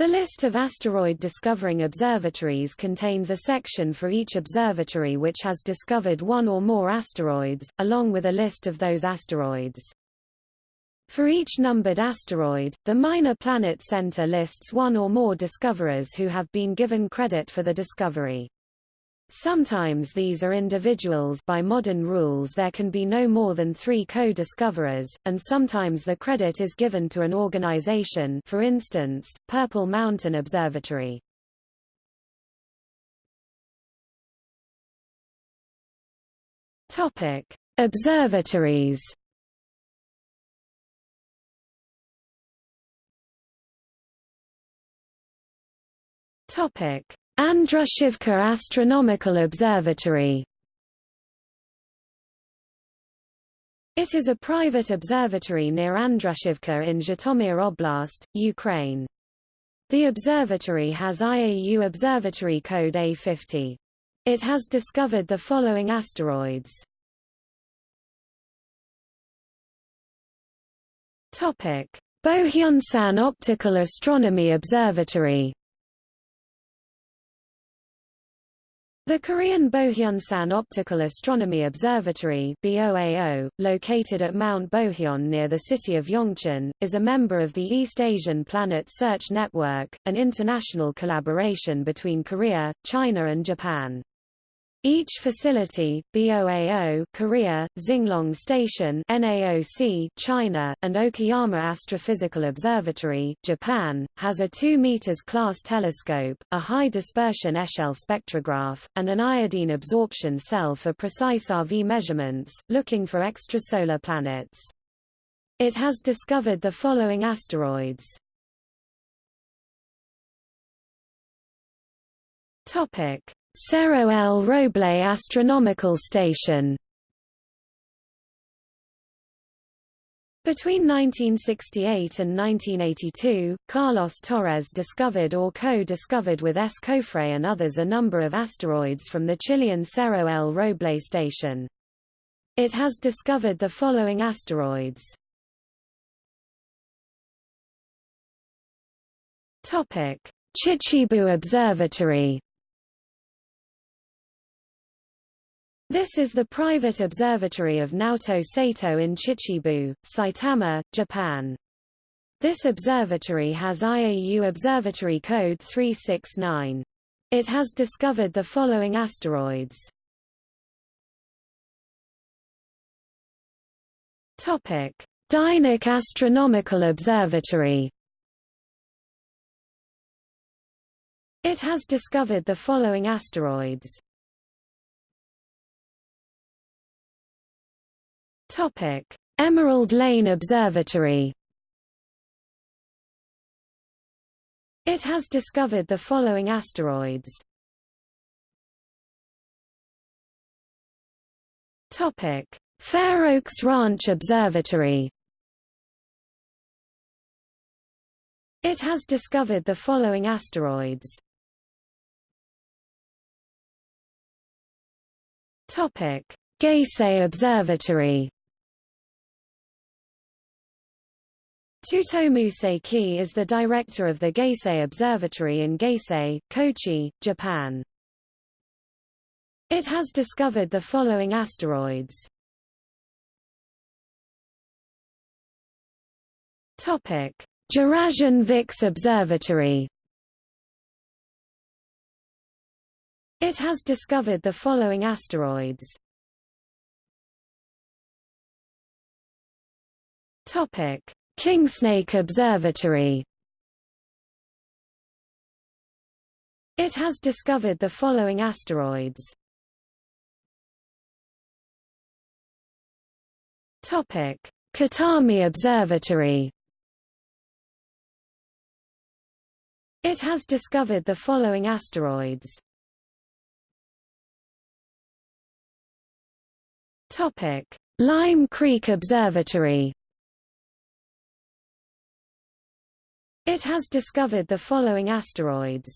The list of asteroid discovering observatories contains a section for each observatory which has discovered one or more asteroids, along with a list of those asteroids. For each numbered asteroid, the Minor Planet Center lists one or more discoverers who have been given credit for the discovery. Sometimes these are individuals by modern rules there can be no more than three co-discoverers, and sometimes the credit is given to an organization for instance, Purple Mountain Observatory. Topic. Observatories Topic: Andrushivka Astronomical Observatory. It is a private observatory near Andrushivka in Zhytomyr Oblast, Ukraine. The observatory has IAU observatory code A50. It has discovered the following asteroids. Bohyunsan Optical Astronomy Observatory The Korean Bohyunsan Optical Astronomy Observatory BOAO, located at Mount Bohyon near the city of Yeongcheon, is a member of the East Asian Planet Search Network, an international collaboration between Korea, China and Japan. Each facility, BOAO Korea, Xinglong Station NAOC China, and Okayama Astrophysical Observatory Japan, has a 2 meters class telescope, a high dispersion Echelle spectrograph, and an iodine absorption cell for precise RV measurements, looking for extrasolar planets. It has discovered the following asteroids. Topic Cerro El Roble Astronomical Station Between 1968 and 1982, Carlos Torres discovered or co-discovered with S. Cofre and others a number of asteroids from the Chilean Cerro El Roble station. It has discovered the following asteroids. Chichibu Observatory This is the private observatory of Naoto Sato in Chichibu, Saitama, Japan. This observatory has IAU Observatory Code 369. It has discovered the following asteroids. Topic: Dynic Astronomical Observatory. It has discovered the following asteroids. Topic: Emerald Lane Observatory. It has discovered the following asteroids. Topic: Fair Oaks Ranch Observatory. It has discovered the following asteroids. Topic: Observatory. Tsutomu Seki is the director of the Geisei Observatory in Geisei, Kochi, Japan. It has discovered the following asteroids. Topic: Jurassien-Vicques Observatory. It has discovered the following asteroids. Topic: Kingsnake Observatory It has discovered the following asteroids. Topic: Kitami Observatory. It has discovered the following asteroids. Topic: Lime Creek Observatory. It has discovered the following asteroids.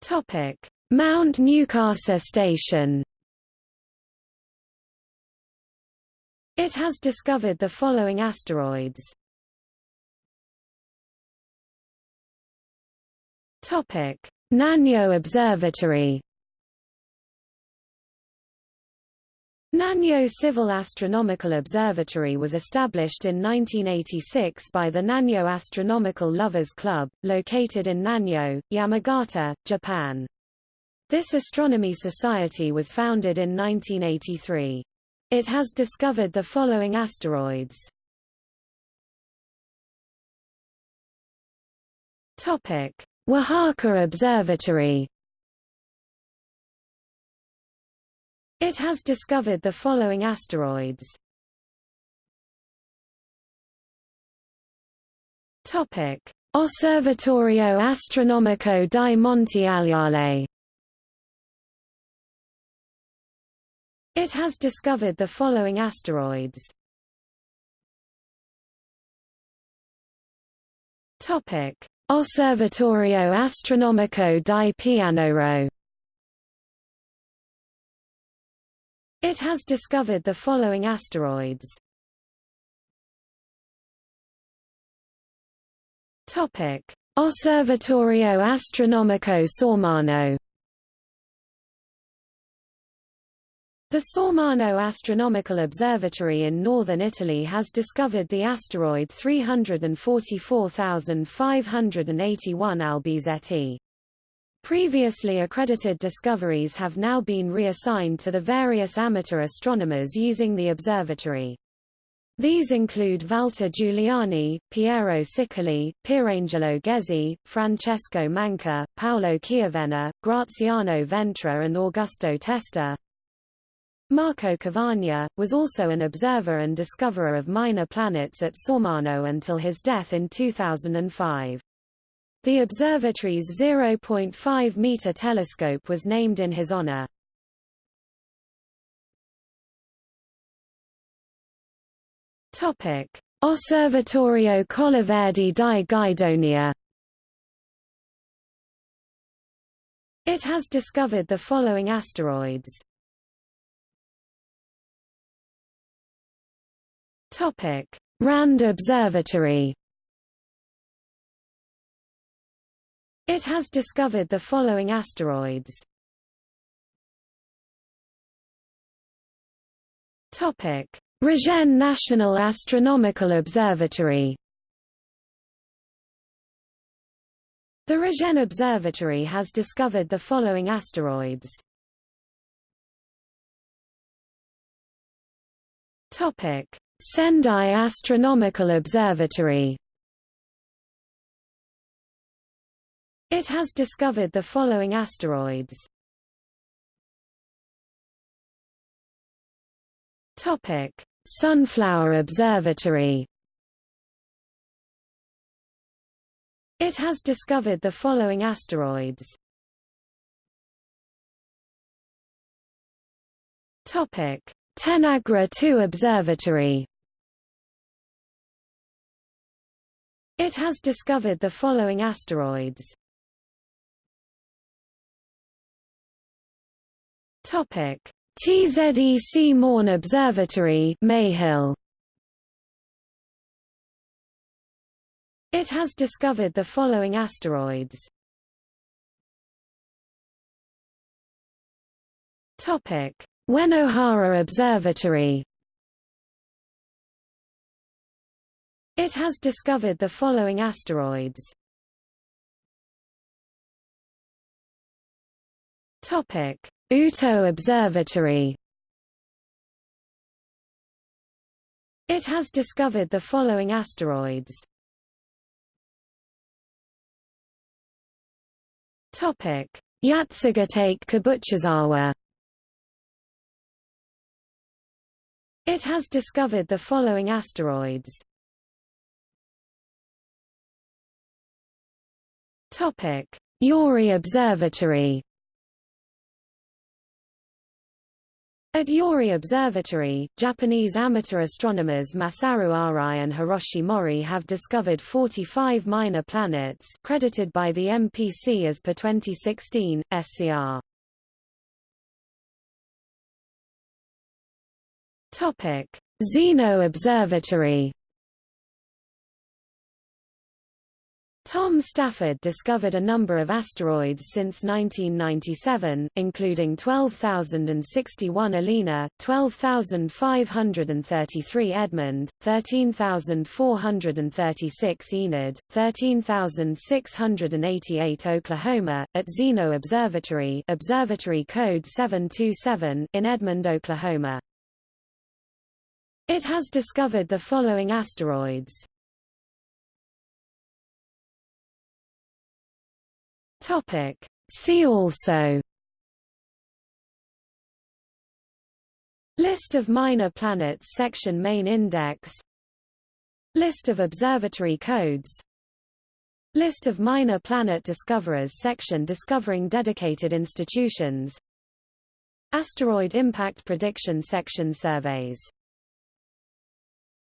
Topic: Mount Newcastle Station. It has discovered the following asteroids. Topic: Nanyo Observatory. Nanyo Civil Astronomical Observatory was established in 1986 by the Nanyo Astronomical Lovers Club, located in Nanyo, Yamagata, Japan. This astronomy society was founded in 1983. It has discovered the following asteroids. Topic: Oaxaca Observatory It has discovered the following asteroids. Topic: Osservatorio Astronomico di Monte Agliale. It has discovered the following asteroids. Topic: Osservatorio Astronomico di Pianoro. It has discovered the following asteroids. Topic: Osservatorio Astronomico Sormano. The Sormano Astronomical Observatory in northern Italy has discovered the asteroid 344581 Albizeti. Previously accredited discoveries have now been reassigned to the various amateur astronomers using the observatory. These include Valter Giuliani, Piero Sicoli, Pierangelo Ghezzi, Francesco Manca, Paolo Chiavenna, Graziano Ventre and Augusto Testa. Marco Cavagna, was also an observer and discoverer of minor planets at Sormano until his death in 2005. The observatory's 0.5-meter telescope was named in his honor. Topic: Osservatorio Colleverde di Guidonia. It has discovered the following asteroids. Topic: Rand Observatory. It has discovered the following asteroids. Topic: Regenne National Astronomical Observatory. The Regenne Observatory has discovered the following asteroids. Topic: Sendai Astronomical Observatory. It has discovered the following asteroids. Topic: Sunflower Observatory. It has discovered the following asteroids. Topic: Tenagra 2 Observatory. It has discovered the following asteroids. Topic: TZEC Maun Observatory, Mayhill. It has discovered the following asteroids. Topic: Uenohara Observatory. It has discovered the following asteroids. Topic: Uto Observatory It has discovered the following asteroids. Topic: Yatsugatake Kobuchizawa. It has discovered the following asteroids. Topic: Yori Observatory. At Yori Observatory, Japanese amateur astronomers Masaru Arai and Hiroshi Mori have discovered 45 minor planets credited by the MPC as per 2016, SCR. Zeno Observatory Tom Stafford discovered a number of asteroids since 1997, including 12,061 Alina, 12,533 Edmond, 13,436 Enid, 13,688 Oklahoma, at Zeno Observatory Observatory Code 727 in Edmond, Oklahoma. It has discovered the following asteroids. Topic. See also. List of minor planets section main index. List of observatory codes. List of minor planet discoverers section discovering dedicated institutions. Asteroid impact prediction section surveys